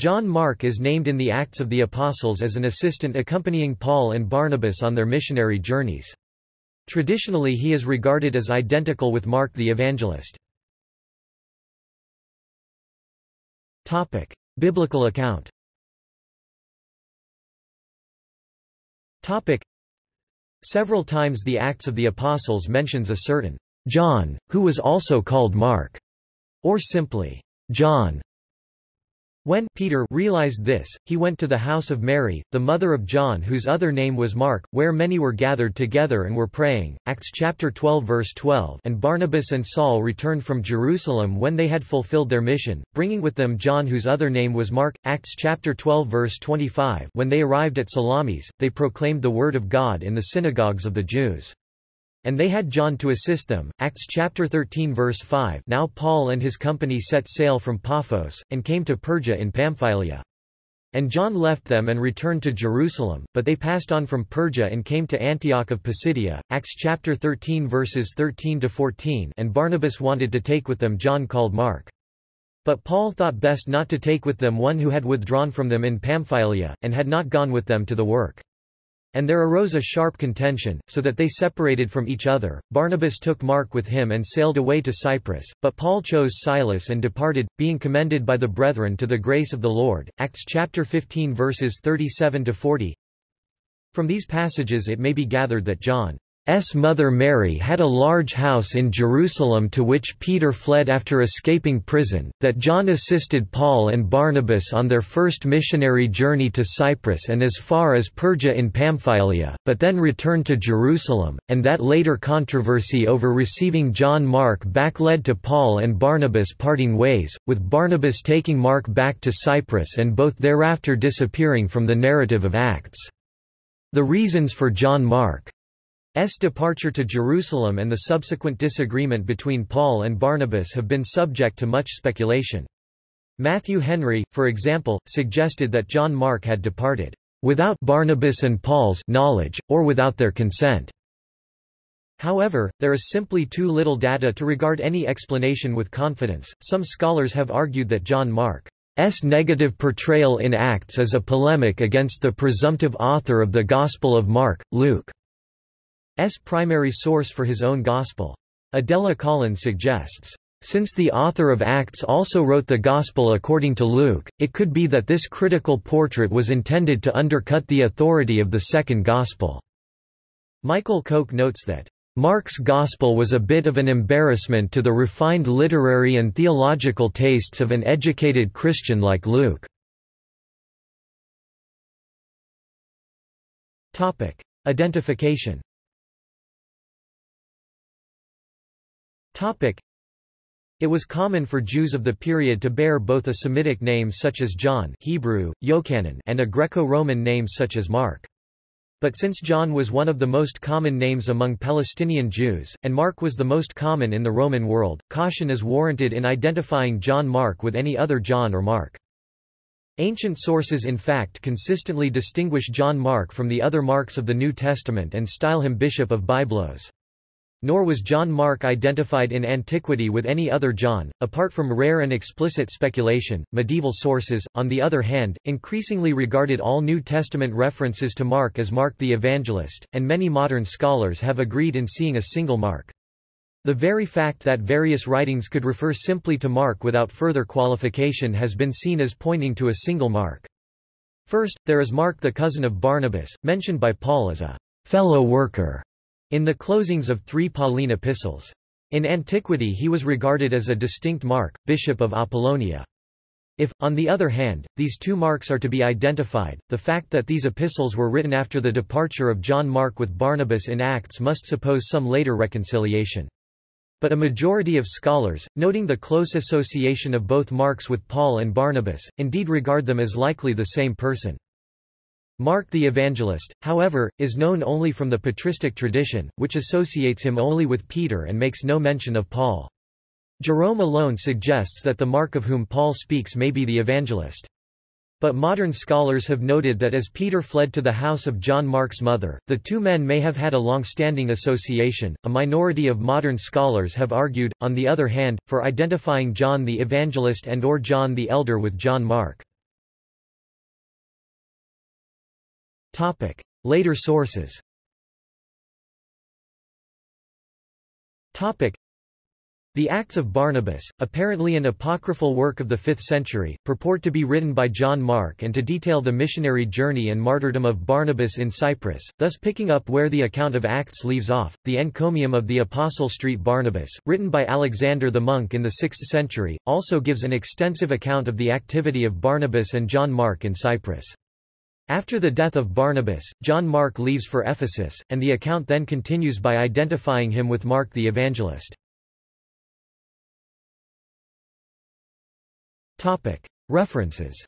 John Mark is named in the Acts of the Apostles as an assistant accompanying Paul and Barnabas on their missionary journeys. Traditionally he is regarded as identical with Mark the Evangelist. Biblical account Topic: Several times the Acts of the Apostles mentions a certain John, who was also called Mark, or simply John. When Peter realized this, he went to the house of Mary, the mother of John whose other name was Mark, where many were gathered together and were praying. Acts chapter 12 verse 12 And Barnabas and Saul returned from Jerusalem when they had fulfilled their mission, bringing with them John whose other name was Mark. Acts chapter 12 verse 25 When they arrived at Salamis, they proclaimed the word of God in the synagogues of the Jews. And they had John to assist them. Acts chapter 13 verse 5 Now Paul and his company set sail from Paphos, and came to Perga in Pamphylia. And John left them and returned to Jerusalem, but they passed on from Perga and came to Antioch of Pisidia. Acts chapter 13 verses 13 to 14. And Barnabas wanted to take with them John called Mark. But Paul thought best not to take with them one who had withdrawn from them in Pamphylia, and had not gone with them to the work. And there arose a sharp contention, so that they separated from each other. Barnabas took Mark with him and sailed away to Cyprus, but Paul chose Silas and departed, being commended by the brethren to the grace of the Lord. Acts chapter 15 verses 37 to 40. From these passages it may be gathered that John S. mother Mary had a large house in Jerusalem to which Peter fled after escaping prison, that John assisted Paul and Barnabas on their first missionary journey to Cyprus and as far as Perga in Pamphylia, but then returned to Jerusalem, and that later controversy over receiving John Mark back led to Paul and Barnabas parting ways, with Barnabas taking Mark back to Cyprus and both thereafter disappearing from the narrative of Acts. The reasons for John Mark S. departure to Jerusalem and the subsequent disagreement between Paul and Barnabas have been subject to much speculation. Matthew Henry, for example, suggested that John Mark had departed without Barnabas and Paul's knowledge, or without their consent. However, there is simply too little data to regard any explanation with confidence. Some scholars have argued that John Mark's negative portrayal in Acts is a polemic against the presumptive author of the Gospel of Mark, Luke. S primary source for his own gospel. Adela Collins suggests, since the author of Acts also wrote the Gospel according to Luke, it could be that this critical portrait was intended to undercut the authority of the second Gospel. Michael Kok notes that, Mark's Gospel was a bit of an embarrassment to the refined literary and theological tastes of an educated Christian like Luke. Identification It was common for Jews of the period to bear both a Semitic name such as John Hebrew, Yochanan and a Greco-Roman name such as Mark. But since John was one of the most common names among Palestinian Jews, and Mark was the most common in the Roman world, caution is warranted in identifying John Mark with any other John or Mark. Ancient sources in fact consistently distinguish John Mark from the other Marks of the New Testament and style him Bishop of Byblos. Nor was John Mark identified in antiquity with any other John, apart from rare and explicit speculation. Medieval sources, on the other hand, increasingly regarded all New Testament references to Mark as Mark the Evangelist, and many modern scholars have agreed in seeing a single Mark. The very fact that various writings could refer simply to Mark without further qualification has been seen as pointing to a single Mark. First, there is Mark the cousin of Barnabas, mentioned by Paul as a fellow worker in the closings of three Pauline epistles. In antiquity he was regarded as a distinct Mark, bishop of Apollonia. If, on the other hand, these two marks are to be identified, the fact that these epistles were written after the departure of John Mark with Barnabas in Acts must suppose some later reconciliation. But a majority of scholars, noting the close association of both Marks with Paul and Barnabas, indeed regard them as likely the same person. Mark the Evangelist, however, is known only from the patristic tradition, which associates him only with Peter and makes no mention of Paul. Jerome alone suggests that the Mark of whom Paul speaks may be the evangelist. But modern scholars have noted that as Peter fled to the house of John Mark's mother, the two men may have had a long-standing association. A minority of modern scholars have argued, on the other hand, for identifying John the Evangelist and or John the Elder with John Mark. Topic. Later sources Topic. The Acts of Barnabas, apparently an apocryphal work of the 5th century, purport to be written by John Mark and to detail the missionary journey and martyrdom of Barnabas in Cyprus, thus picking up where the account of Acts leaves off. The Encomium of the Apostle Street Barnabas, written by Alexander the monk in the 6th century, also gives an extensive account of the activity of Barnabas and John Mark in Cyprus. After the death of Barnabas, John Mark leaves for Ephesus, and the account then continues by identifying him with Mark the evangelist. References.